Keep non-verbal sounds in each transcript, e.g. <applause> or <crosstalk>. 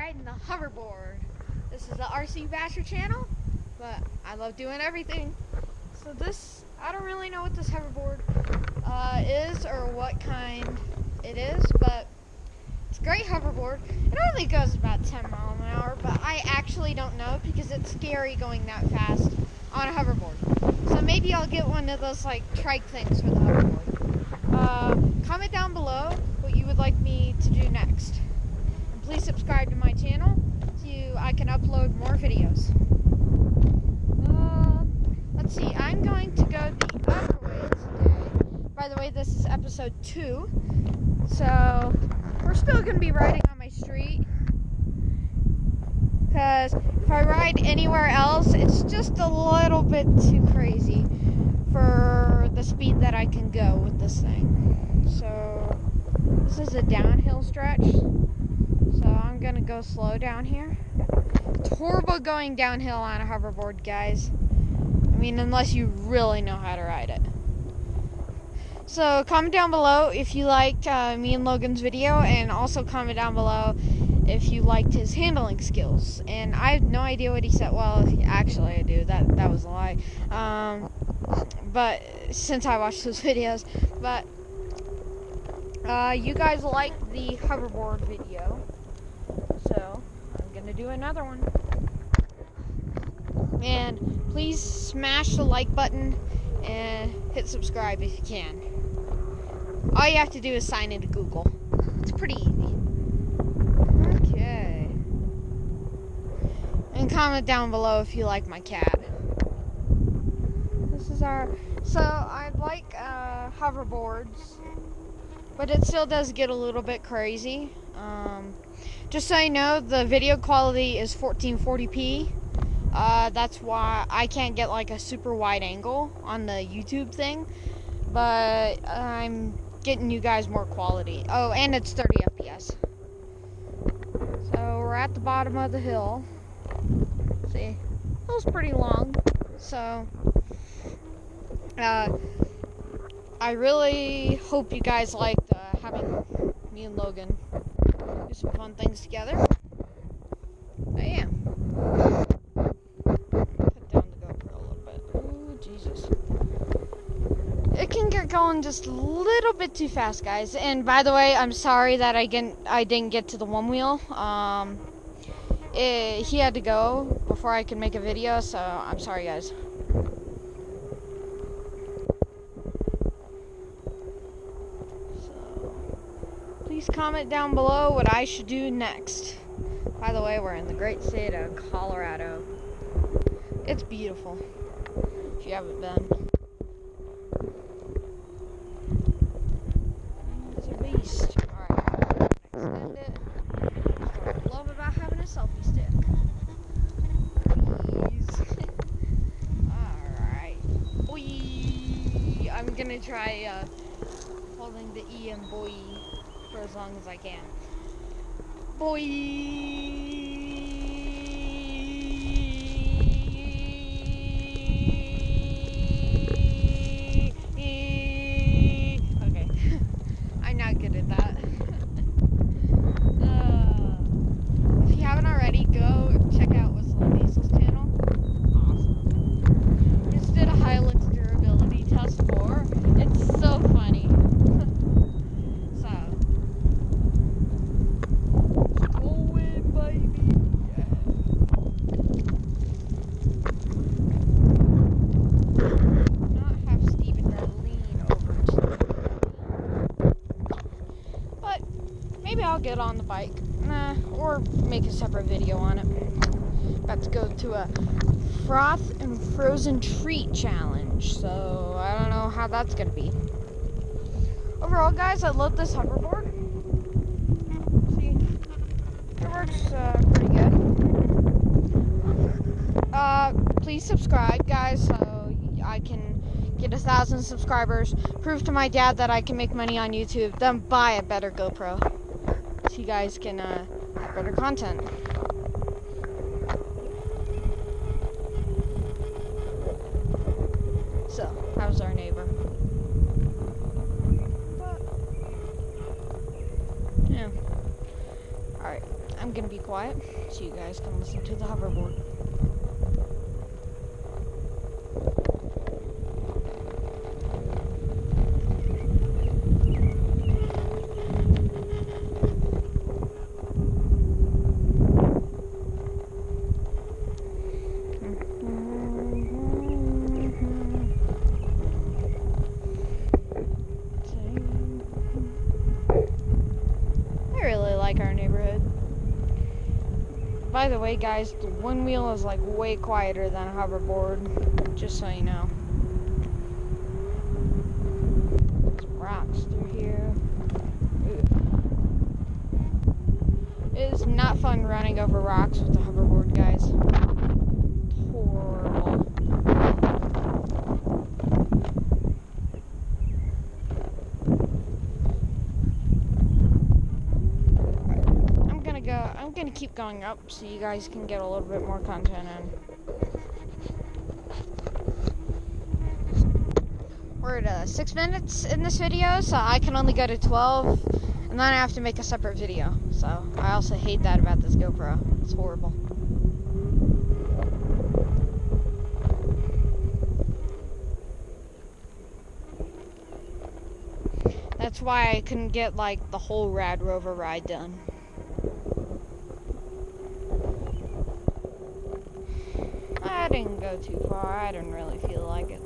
riding the hoverboard. This is the RC Basher channel, but I love doing everything. So this, I don't really know what this hoverboard uh, is or what kind it is, but it's a great hoverboard. It only goes about 10 miles an hour, but I actually don't know because it's scary going that fast on a hoverboard. So maybe I'll get one of those like trike things for the hoverboard. Uh, comment down below what you would like me to do next. Please subscribe to my channel so I can upload more videos. Uh, let's see, I'm going to go the other way today. By the way, this is episode two. So we're still going to be riding on my street. Because if I ride anywhere else, it's just a little bit too crazy for the speed that I can go with this thing. So this is a downhill stretch. To go slow down here. It's horrible going downhill on a hoverboard, guys. I mean, unless you really know how to ride it. So comment down below if you liked uh, me and Logan's video, and also comment down below if you liked his handling skills. And I have no idea what he said. Well, actually, I do. That that was a lie. Um, but since I watched those <laughs> videos, but uh, you guys liked the hoverboard video, Gonna do another one. And please smash the like button and hit subscribe if you can. All you have to do is sign into Google. It's pretty easy. Okay. And comment down below if you like my cat. This is our. So I like uh, hoverboards, but it still does get a little bit crazy. Um, just so you know, the video quality is 1440p. Uh, that's why I can't get like a super wide angle on the YouTube thing, but I'm getting you guys more quality. Oh, and it's 30 FPS. So we're at the bottom of the hill. See, hill's pretty long. So, uh, I really hope you guys liked having me and Logan do some fun things together. I am. Put down the GoPro a little bit. Ooh, Jesus it can get going just a little bit too fast, guys. And by the way, I'm sorry that I didn't I didn't get to the one wheel. Um, it, he had to go before I could make a video, so I'm sorry, guys. So, please comment down below what I should do next. By the way, we're in the great state of Colorado. It's beautiful. If you haven't been. it's a beast. Alright, send it. Love about having a selfie stick. Please. <laughs> Alright. Oeii! I'm gonna try uh, holding the E and boy for as long as I can. Boy. Maybe I'll get on the bike. Nah, or make a separate video on it. About to go to a froth and frozen treat challenge. So I don't know how that's gonna be. Overall, guys, I love this hoverboard. See, it works uh, pretty good. Uh, please subscribe, guys, so I can get a thousand subscribers. Prove to my dad that I can make money on YouTube. Then buy a better GoPro you guys can uh, have better content. So, how's our neighbor? Yeah. Alright. I'm gonna be quiet so you guys can listen to the hoverboard. I really like our neighborhood. By the way, guys, the one wheel is like way quieter than a hoverboard, just so you know. Rocks through here. It is not fun running over rocks with a hoverboard, guys. Horrible. I'm gonna go. I'm gonna keep going up so you guys can get a little bit more content in. We're at uh, six minutes in this video, so I can only go to 12, and then I have to make a separate video. So I also hate that about this GoPro. It's horrible. That's why I couldn't get like the whole Rad Rover ride done. I didn't go too far. I didn't really feel like it.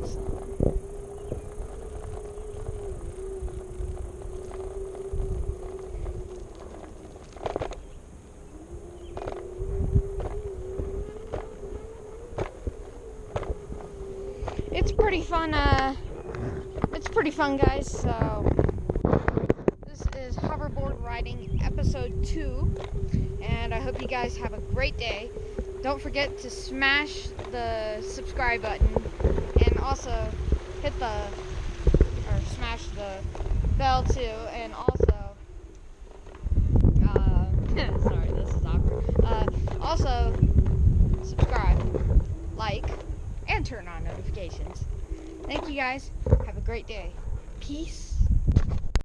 It's pretty fun. Uh, it's pretty fun, guys. So this is hoverboard riding episode two, and I hope you guys have a great day. Don't forget to smash the subscribe button and also hit the or smash the bell too and also uh, <laughs> sorry this is awkward. Uh, also subscribe like and turn on notifications. Thank you guys. Have a great day. Peace